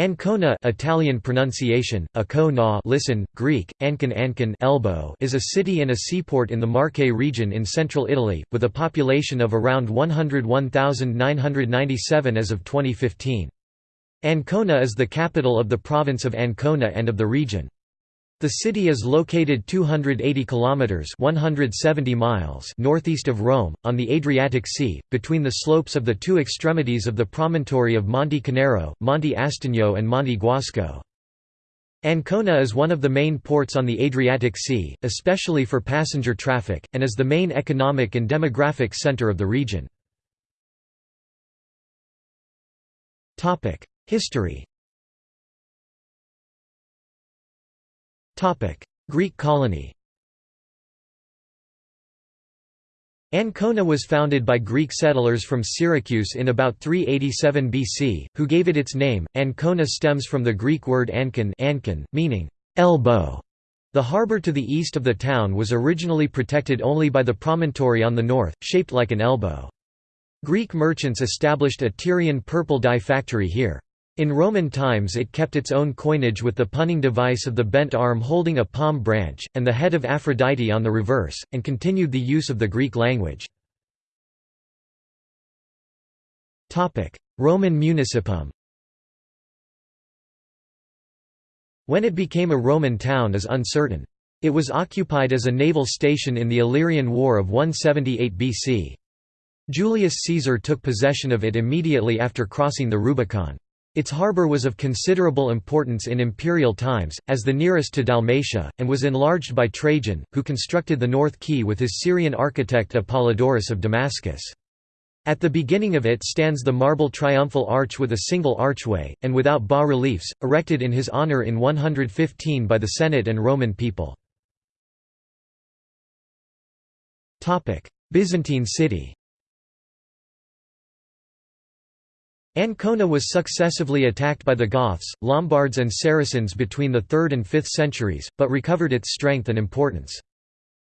Ancona Italian pronunciation, Akona listen, Greek, Ankon Ankon elbow is a city and a seaport in the Marche region in central Italy, with a population of around 101,997 as of 2015. Ancona is the capital of the province of Ancona and of the region. The city is located 280 kilometers (170 miles) northeast of Rome, on the Adriatic Sea, between the slopes of the two extremities of the promontory of Monte Conero, Monte Astagno and Monte Guasco. Ancona is one of the main ports on the Adriatic Sea, especially for passenger traffic, and is the main economic and demographic center of the region. History Greek colony Ancona was founded by Greek settlers from Syracuse in about 387 BC, who gave it its name. Ancona stems from the Greek word ankon, ankon meaning elbow. The harbour to the east of the town was originally protected only by the promontory on the north, shaped like an elbow. Greek merchants established a Tyrian purple dye factory here. In Roman times it kept its own coinage with the punning device of the bent arm holding a palm branch, and the head of Aphrodite on the reverse, and continued the use of the Greek language. Roman municipium When it became a Roman town is uncertain. It was occupied as a naval station in the Illyrian War of 178 BC. Julius Caesar took possession of it immediately after crossing the Rubicon. Its harbour was of considerable importance in imperial times, as the nearest to Dalmatia, and was enlarged by Trajan, who constructed the North Quay with his Syrian architect Apollodorus of Damascus. At the beginning of it stands the marble triumphal arch with a single archway, and without bas-reliefs, erected in his honour in 115 by the Senate and Roman people. Byzantine city Ancona was successively attacked by the Goths, Lombards and Saracens between the 3rd and 5th centuries, but recovered its strength and importance.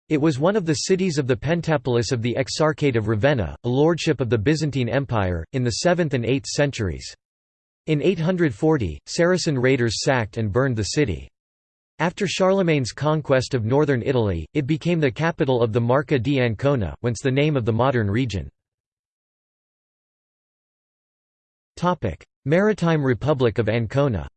It was one of the cities of the Pentapolis of the Exarchate of Ravenna, a lordship of the Byzantine Empire, in the 7th and 8th centuries. In 840, Saracen raiders sacked and burned the city. After Charlemagne's conquest of northern Italy, it became the capital of the Marca di Ancona, whence the name of the modern region. Maritime Republic of Ancona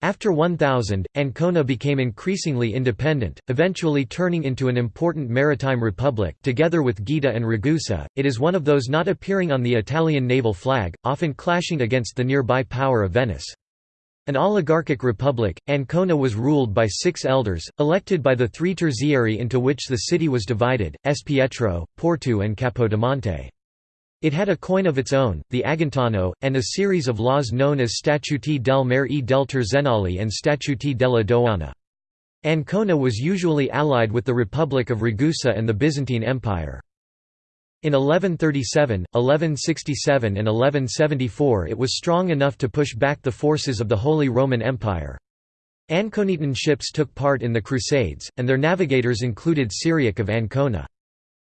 After 1000, Ancona became increasingly independent, eventually turning into an important maritime republic together with Gaeta and Ragusa. It is one of those not appearing on the Italian naval flag, often clashing against the nearby power of Venice. An oligarchic republic, Ancona was ruled by six elders, elected by the three terzieri into which the city was divided, Espietro, Porto and Capodimonte. It had a coin of its own, the Agontano, and a series of laws known as Statuti del Mare e del Terzenali and Statuti della Dogana. Ancona was usually allied with the Republic of Ragusa and the Byzantine Empire. In 1137, 1167 and 1174 it was strong enough to push back the forces of the Holy Roman Empire. Anconitan ships took part in the Crusades, and their navigators included Cyriac of Ancona.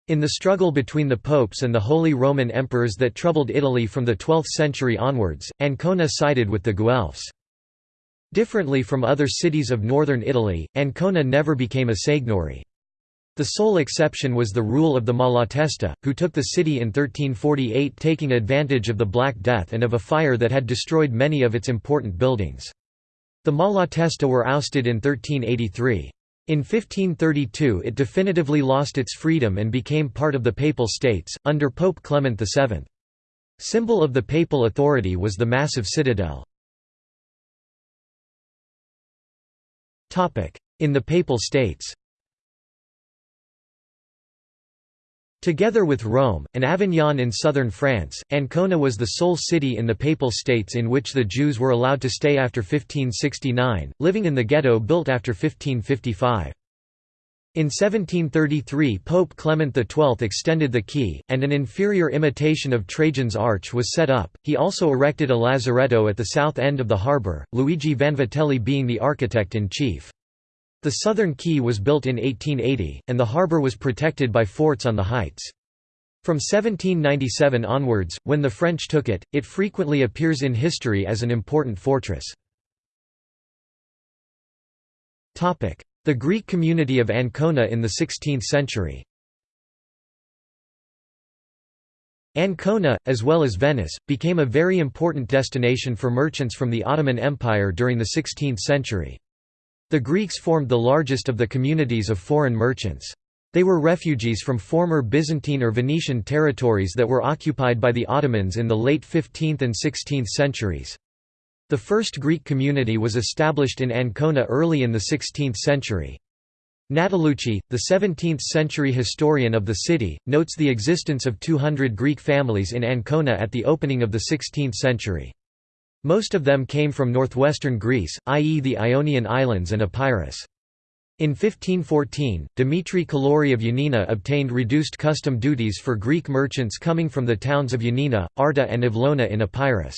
In the struggle between the popes and the Holy Roman Emperors that troubled Italy from the 12th century onwards, Ancona sided with the Guelphs. Differently from other cities of northern Italy, Ancona never became a seignory. The sole exception was the rule of the Malatesta, who took the city in 1348 taking advantage of the Black Death and of a fire that had destroyed many of its important buildings. The Malatesta were ousted in 1383. In 1532 it definitively lost its freedom and became part of the Papal States, under Pope Clement VII. Symbol of the papal authority was the massive citadel. In the Papal States Together with Rome, and Avignon in southern France, Ancona was the sole city in the Papal States in which the Jews were allowed to stay after 1569, living in the ghetto built after 1555. In 1733 Pope Clement XII extended the quay, and an inferior imitation of Trajan's Arch was set up. He also erected a lazaretto at the south end of the harbour, Luigi Vanvitelli being the architect-in-chief. The southern quay was built in 1880, and the harbour was protected by forts on the heights. From 1797 onwards, when the French took it, it frequently appears in history as an important fortress. The Greek community of Ancona in the 16th century Ancona, as well as Venice, became a very important destination for merchants from the Ottoman Empire during the 16th century. The Greeks formed the largest of the communities of foreign merchants. They were refugees from former Byzantine or Venetian territories that were occupied by the Ottomans in the late 15th and 16th centuries. The first Greek community was established in Ancona early in the 16th century. Natalucci, the 17th-century historian of the city, notes the existence of 200 Greek families in Ancona at the opening of the 16th century. Most of them came from northwestern Greece, i.e. the Ionian Islands and Epirus. In 1514, Dimitri Calori of Ioannina obtained reduced custom duties for Greek merchants coming from the towns of Ioannina, Arta and Avlona in Epirus.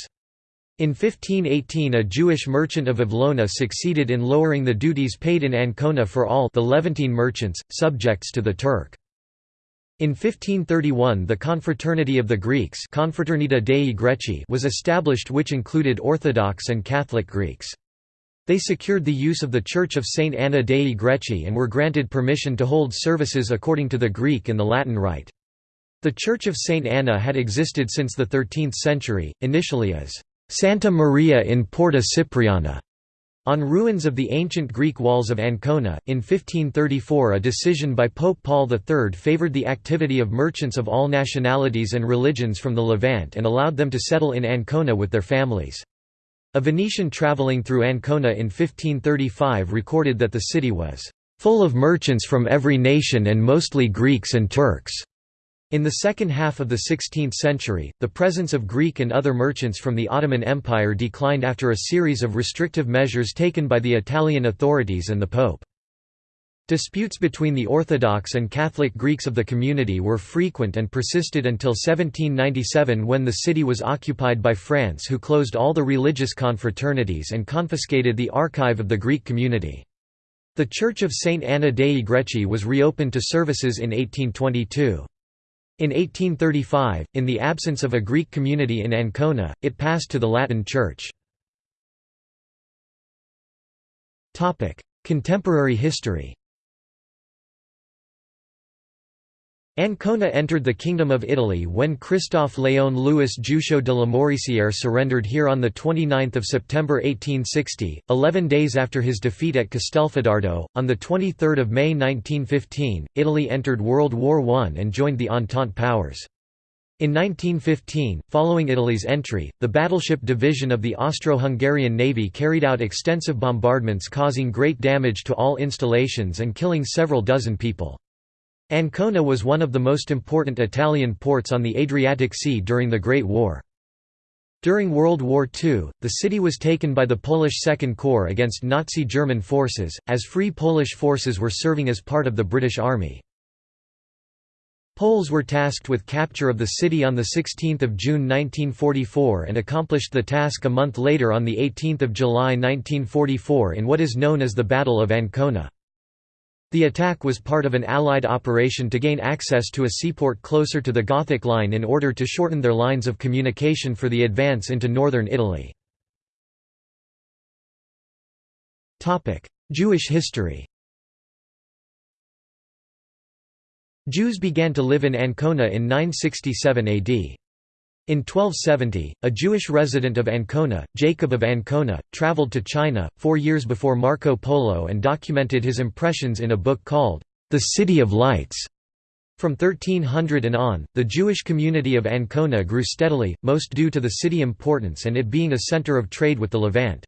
In 1518 a Jewish merchant of Avlona succeeded in lowering the duties paid in Ancona for all the Levantine merchants, subjects to the Turk. In 1531 the Confraternity of the Greeks Confraternita Dei Greci was established which included Orthodox and Catholic Greeks. They secured the use of the Church of St. Anna Dei Greci and were granted permission to hold services according to the Greek and the Latin rite. The Church of St. Anna had existed since the 13th century, initially as Santa Maria in Porta Cipriana. On ruins of the ancient Greek walls of Ancona, in 1534 a decision by Pope Paul III favoured the activity of merchants of all nationalities and religions from the Levant and allowed them to settle in Ancona with their families. A Venetian travelling through Ancona in 1535 recorded that the city was "...full of merchants from every nation and mostly Greeks and Turks." In the second half of the 16th century, the presence of Greek and other merchants from the Ottoman Empire declined after a series of restrictive measures taken by the Italian authorities and the Pope. Disputes between the Orthodox and Catholic Greeks of the community were frequent and persisted until 1797 when the city was occupied by France who closed all the religious confraternities and confiscated the archive of the Greek community. The Church of St. Anna dei Greci was reopened to services in 1822. In 1835, in the absence of a Greek community in Ancona, it passed to the Latin Church. Contemporary history Ancona entered the Kingdom of Italy when Christophe Léon Louis Juchault de Lamoricière surrendered here on 29 September 1860, eleven days after his defeat at Castelfidardo. On 23 May 1915, Italy entered World War I and joined the Entente powers. In 1915, following Italy's entry, the battleship division of the Austro-Hungarian Navy carried out extensive bombardments causing great damage to all installations and killing several dozen people. Ancona was one of the most important Italian ports on the Adriatic Sea during the Great War. During World War II, the city was taken by the Polish Second Corps against Nazi German forces, as Free Polish forces were serving as part of the British Army. Poles were tasked with capture of the city on 16 June 1944 and accomplished the task a month later on 18 July 1944 in what is known as the Battle of Ancona. The attack was part of an Allied operation to gain access to a seaport closer to the Gothic Line in order to shorten their lines of communication for the advance into northern Italy. Jewish history Jews began to live in Ancona in 967 AD. In 1270, a Jewish resident of Ancona, Jacob of Ancona, traveled to China, four years before Marco Polo and documented his impressions in a book called, The City of Lights. From 1300 and on, the Jewish community of Ancona grew steadily, most due to the city importance and it being a center of trade with the Levant.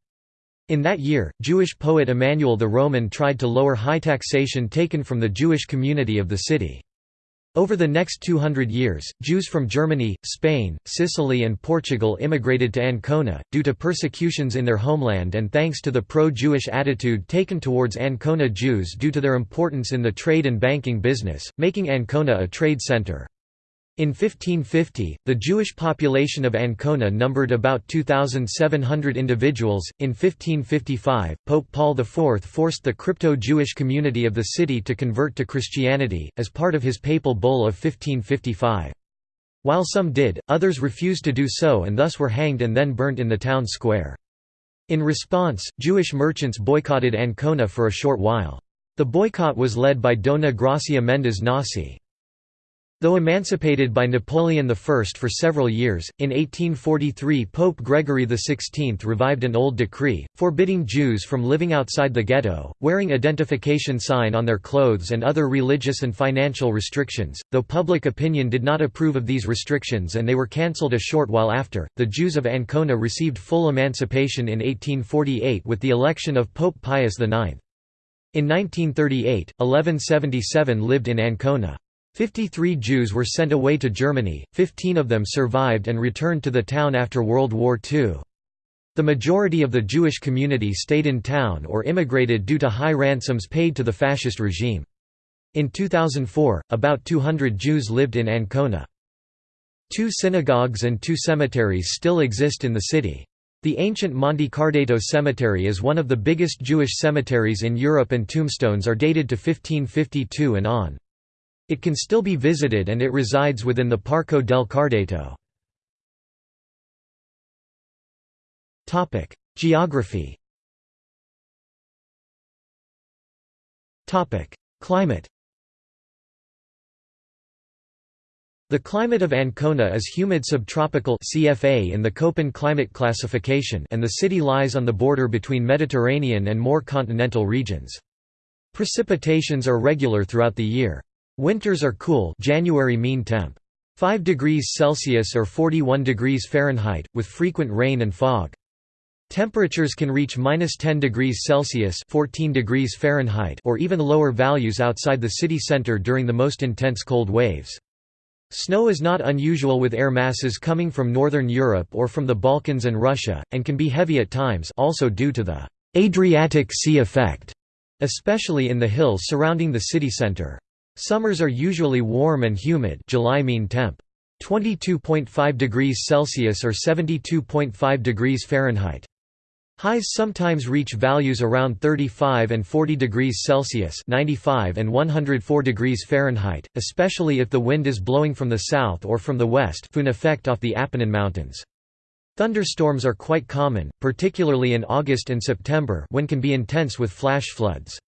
In that year, Jewish poet Emmanuel the Roman tried to lower high taxation taken from the Jewish community of the city. Over the next 200 years, Jews from Germany, Spain, Sicily and Portugal immigrated to Ancona, due to persecutions in their homeland and thanks to the pro-Jewish attitude taken towards Ancona Jews due to their importance in the trade and banking business, making Ancona a trade center. In 1550, the Jewish population of Ancona numbered about 2,700 individuals. In 1555, Pope Paul IV forced the crypto-Jewish community of the city to convert to Christianity, as part of his papal bull of 1555. While some did, others refused to do so and thus were hanged and then burnt in the town square. In response, Jewish merchants boycotted Ancona for a short while. The boycott was led by Dona Gracia Mendes Nasi. Though emancipated by Napoleon I for several years, in 1843 Pope Gregory XVI revived an old decree, forbidding Jews from living outside the ghetto, wearing identification sign on their clothes and other religious and financial restrictions. Though public opinion did not approve of these restrictions and they were cancelled a short while after, the Jews of Ancona received full emancipation in 1848 with the election of Pope Pius IX. In 1938, 1177 lived in Ancona. Fifty-three Jews were sent away to Germany, 15 of them survived and returned to the town after World War II. The majority of the Jewish community stayed in town or immigrated due to high ransoms paid to the fascist regime. In 2004, about 200 Jews lived in Ancona. Two synagogues and two cemeteries still exist in the city. The ancient Monte Cardato Cemetery is one of the biggest Jewish cemeteries in Europe and tombstones are dated to 1552 and on. It can still be visited and it resides within the Parco del Cardato. Geography Climate The climate of Ancona is humid subtropical CFA in the Köppen climate classification and the city lies on the border between Mediterranean and more continental regions. Precipitations are regular throughout the year. Winters are cool January mean temp. 5 degrees Celsius or 41 degrees Fahrenheit, with frequent rain and fog. Temperatures can reach minus 10 degrees Celsius 14 degrees Fahrenheit or even lower values outside the city center during the most intense cold waves. Snow is not unusual with air masses coming from northern Europe or from the Balkans and Russia, and can be heavy at times also due to the Adriatic Sea effect, especially in the hills surrounding the city center. Summers are usually warm and humid July mean temp. 22.5 degrees Celsius or 72.5 degrees Fahrenheit. Highs sometimes reach values around 35 and 40 degrees Celsius 95 and 104 degrees Fahrenheit, especially if the wind is blowing from the south or from the west Föhn effect off the Apennine Mountains. Thunderstorms are quite common, particularly in August and September when can be intense with flash floods.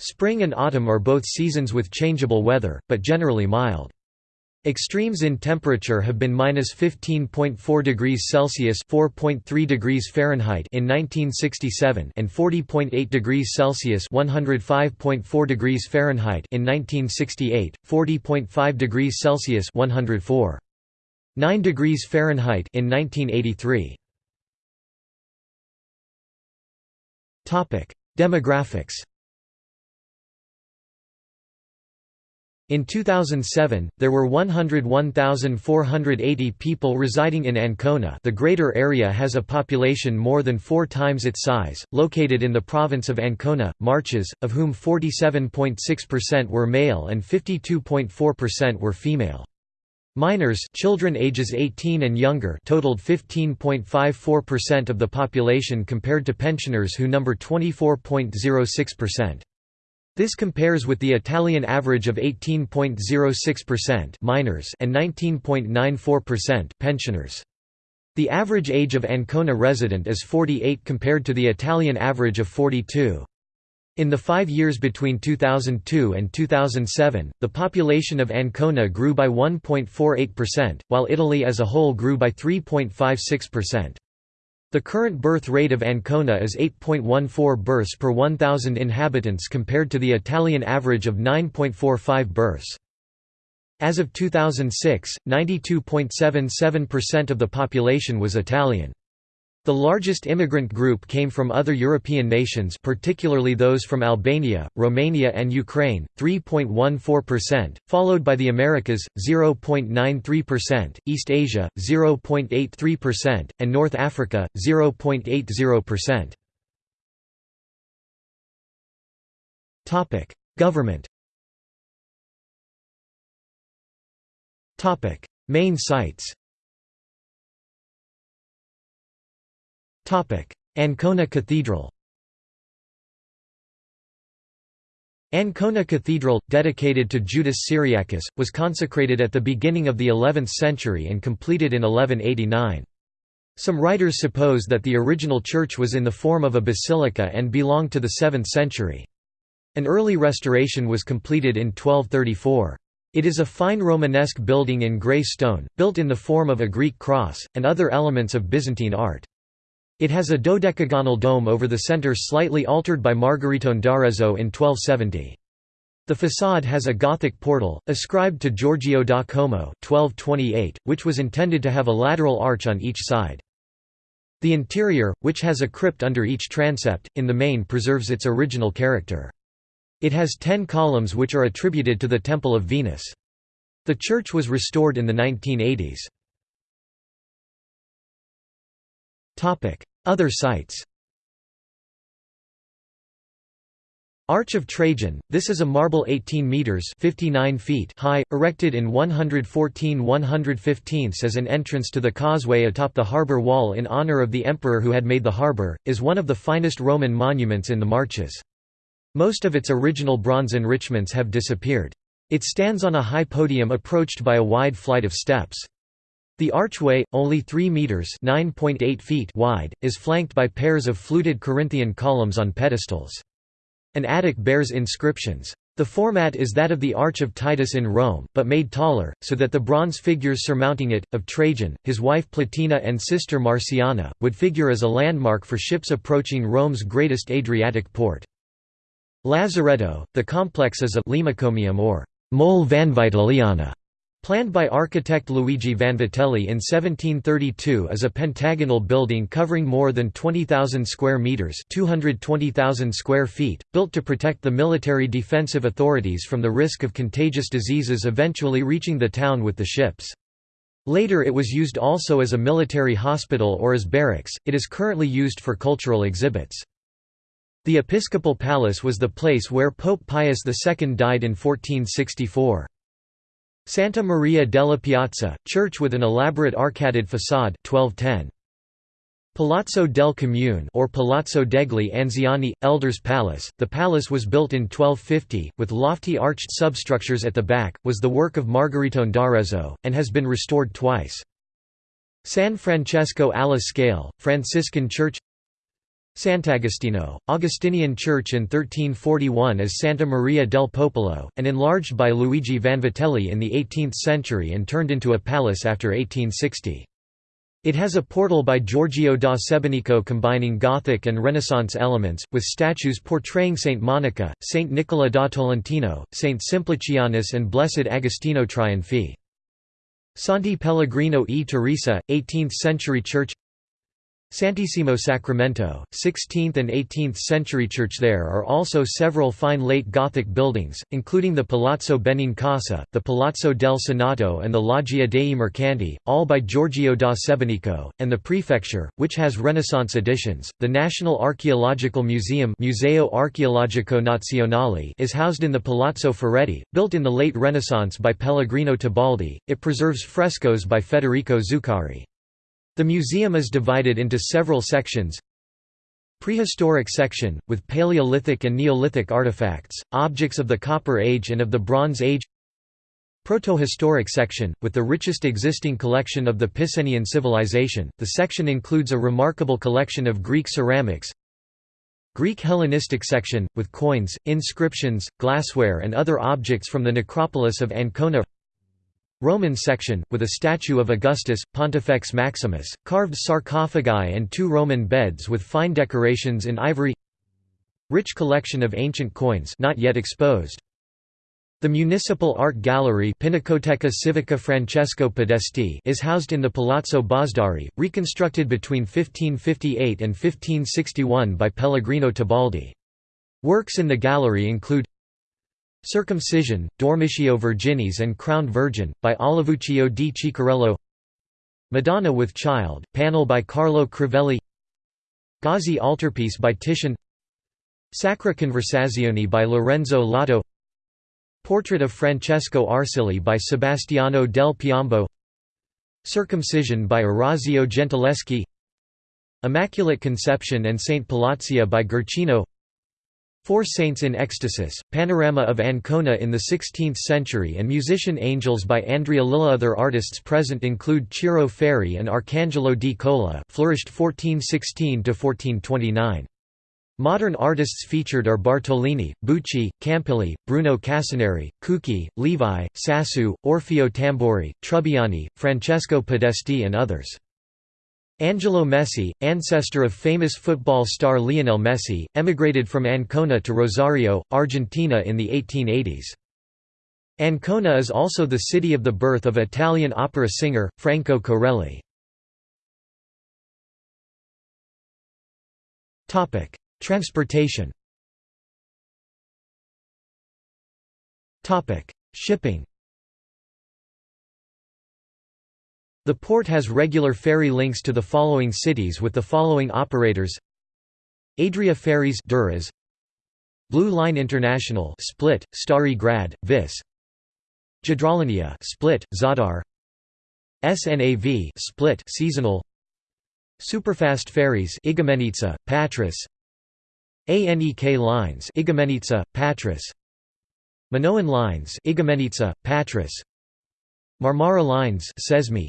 Spring and autumn are both seasons with changeable weather, but generally mild. Extremes in temperature have been minus 15.4 degrees Celsius (4.3 degrees Fahrenheit) in 1967 and 40.8 degrees Celsius (105.4 degrees Fahrenheit) in 1968, 40.5 degrees Celsius (104. 9 degrees Fahrenheit) in 1983. Topic: Demographics. In 2007, there were 101,480 people residing in Ancona the greater area has a population more than four times its size, located in the province of Ancona, Marches, of whom 47.6% were male and 52.4% were female. Minors children ages 18 and younger totaled 15.54% of the population compared to pensioners who number 24.06%. This compares with the Italian average of 18.06% minors and 19.94% pensioners. The average age of Ancona resident is 48 compared to the Italian average of 42. In the five years between 2002 and 2007, the population of Ancona grew by 1.48%, while Italy as a whole grew by 3.56%. The current birth rate of Ancona is 8.14 births per 1,000 inhabitants compared to the Italian average of 9.45 births. As of 2006, 92.77% of the population was Italian. The largest immigrant group came from other European nations particularly those from Albania, Romania and Ukraine, 3.14%, followed by the Americas, 0.93%, East Asia, 0.83%, and North Africa, 0.80%. Government Main sites Ancona Cathedral Ancona Cathedral, dedicated to Judas Cyriacus, was consecrated at the beginning of the 11th century and completed in 1189. Some writers suppose that the original church was in the form of a basilica and belonged to the 7th century. An early restoration was completed in 1234. It is a fine Romanesque building in grey stone, built in the form of a Greek cross, and other elements of Byzantine art. It has a dodecagonal dome over the centre slightly altered by Margaritone d'Arezzo in 1270. The façade has a Gothic portal, ascribed to Giorgio da Como 1228, which was intended to have a lateral arch on each side. The interior, which has a crypt under each transept, in the main preserves its original character. It has ten columns which are attributed to the Temple of Venus. The church was restored in the 1980s. Other sites Arch of Trajan, this is a marble 18 metres 59 feet high, erected in 114–115 as an entrance to the causeway atop the harbour wall in honour of the emperor who had made the harbour, is one of the finest Roman monuments in the Marches. Most of its original bronze enrichments have disappeared. It stands on a high podium approached by a wide flight of steps. The archway, only 3 metres feet wide, is flanked by pairs of fluted Corinthian columns on pedestals. An attic bears inscriptions. The format is that of the Arch of Titus in Rome, but made taller, so that the bronze figures surmounting it, of Trajan, his wife Plotina and sister Marciana, would figure as a landmark for ships approaching Rome's greatest Adriatic port. Lazaretto, the complex is a limicommium or mole vanvitelliana, Planned by architect Luigi Vanvitelli in 1732 as a pentagonal building covering more than 20,000 square meters, 220,000 square feet, built to protect the military defensive authorities from the risk of contagious diseases eventually reaching the town with the ships. Later it was used also as a military hospital or as barracks. It is currently used for cultural exhibits. The episcopal palace was the place where Pope Pius II died in 1464. Santa Maria della Piazza, church with an elaborate arcaded façade 1210. Palazzo del Comune or Palazzo degli Anziani, Elders Palace, the palace was built in 1250, with lofty arched substructures at the back, was the work of Margaritone d'Arezzo, and has been restored twice. San Francesco alla Scale, Franciscan Church Sant'Agostino, Augustinian church in 1341 as Santa Maria del Popolo, and enlarged by Luigi Vanvitelli in the 18th century and turned into a palace after 1860. It has a portal by Giorgio da Sebenico combining Gothic and Renaissance elements, with statues portraying Saint Monica, Saint Nicola da Tolentino, Saint Simplicianus and Blessed Agostino Triunfi. Santi Pellegrino e Teresa, 18th-century church Santissimo Sacramento, 16th and 18th century church There are also several fine late Gothic buildings, including the Palazzo Benincasa, the Palazzo del Senato and the Loggia dei Mercanti, all by Giorgio da Sebenico, and the prefecture, which has Renaissance additions. The National Archaeological Museum Museo Archeologico Nazionale is housed in the Palazzo Ferretti, built in the late Renaissance by Pellegrino Tibaldi. It preserves frescoes by Federico Zuccari. The museum is divided into several sections. Prehistoric section, with Paleolithic and Neolithic artifacts, objects of the Copper Age and of the Bronze Age. Protohistoric section, with the richest existing collection of the Picenian civilization, the section includes a remarkable collection of Greek ceramics. Greek Hellenistic section, with coins, inscriptions, glassware and other objects from the necropolis of Ancona Roman section, with a statue of Augustus, Pontifex Maximus, carved sarcophagi and two Roman beds with fine decorations in ivory Rich collection of ancient coins not yet exposed. The Municipal Art Gallery Pinacoteca Civica Francesco Podesti is housed in the Palazzo Bosdari, reconstructed between 1558 and 1561 by Pellegrino Tibaldi. Works in the gallery include Circumcision, Dormitio Virginis and Crowned Virgin, by Olivuccio di Ciccarello. Madonna with Child, panel by Carlo Crivelli. Gozzi altarpiece by Titian. Sacra Conversazione by Lorenzo Lotto. Portrait of Francesco Arsilli by Sebastiano del Piombo. Circumcision by Orazio Gentileschi. Immaculate Conception and Saint Palazzia by Guercino Four Saints in Ecstasis, Panorama of Ancona in the 16th century and Musician Angels by Andrea Lilli Other artists present include Ciro Ferri and Arcangelo di Cola flourished 1416–1429. Modern artists featured are Bartolini, Bucci, Campigli, Bruno Cassinari, Cucchi, Levi, Sassu, Orfeo Tamburi, Trubbiani, Francesco Podesti and others. Angelo Messi, ancestor of famous football star Lionel Messi, emigrated from Ancona to Rosario, Argentina in the 1880s. Ancona is also the city of the birth of Italian opera singer, Franco Corelli. Transportation Shipping The port has regular ferry links to the following cities with the following operators. Adria Ferries Duras, Blue Line International Split, Stari Grad, Vis. Jadrolinija Split, Zadar. SNAV Split seasonal. Superfast ferries Igoumenitsa, Patras. ANEK lines Igoumenitsa, Patras. Minoan lines Igoumenitsa, Patras. Marmara lines Sesmi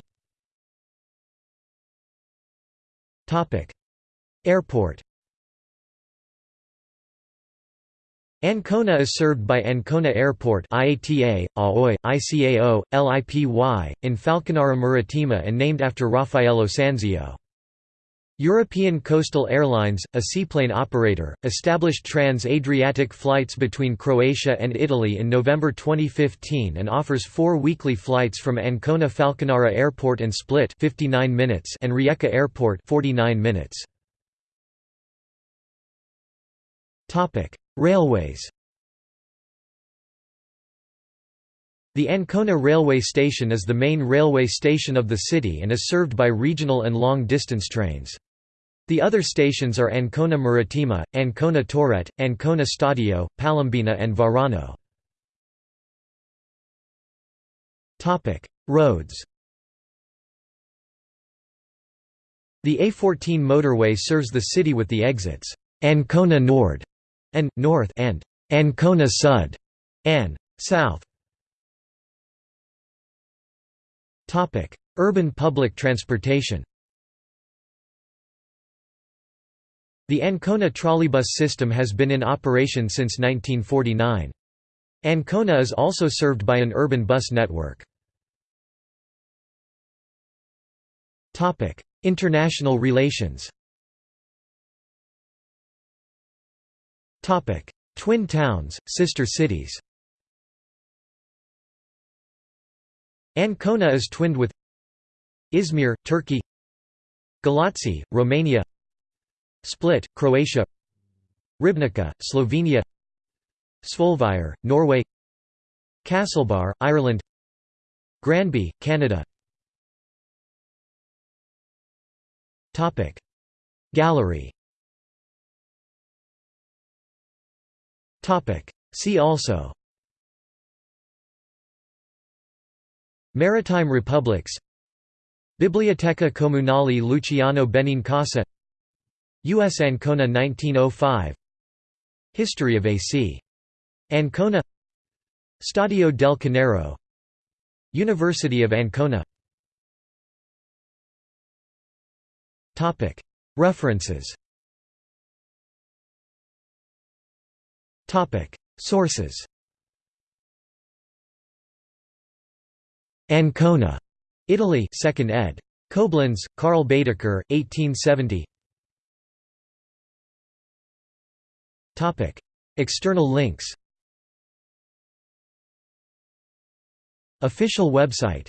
Airport Ancona is served by Ancona Airport IATA, AOI, ICAO, LIPY, in Falconara Marittima and named after Raffaello Sanzio. European Coastal Airlines, a seaplane operator, established trans-Adriatic flights between Croatia and Italy in November 2015 and offers four weekly flights from Ancona Falconara Airport and Split 59 minutes and Rijeka Airport 49 minutes. Railways The Ancona railway station is the main railway station of the city and is served by regional and long-distance trains. The other stations are Ancona Marittima, Ancona Torrette, Ancona Stadio, Palombina and Varano. Roads The A14 motorway serves the city with the exits Ancona Nord and North and Ancona Sud and South. Urban public transportation The Ancona trolleybus system has been in operation since 1949. Ancona is also served by an urban bus network. International relations Twin towns, sister cities Ancona is twinned with Izmir, Turkey Galați, Romania Split, Croatia. Ribnica, Slovenia. Svolvær, Norway. Castlebar, Ireland. Granby, Canada. Gallery. See also. Maritime republics. Biblioteca Comunale Luciano Benincasa U.S. Ancona 1905 History of A.C. Ancona. Stadio del Conero. University of Ancona. References. Sources. Ancona, Italy 2nd ed. Koblenz, Karl Baedeker, 1870 External links. Official website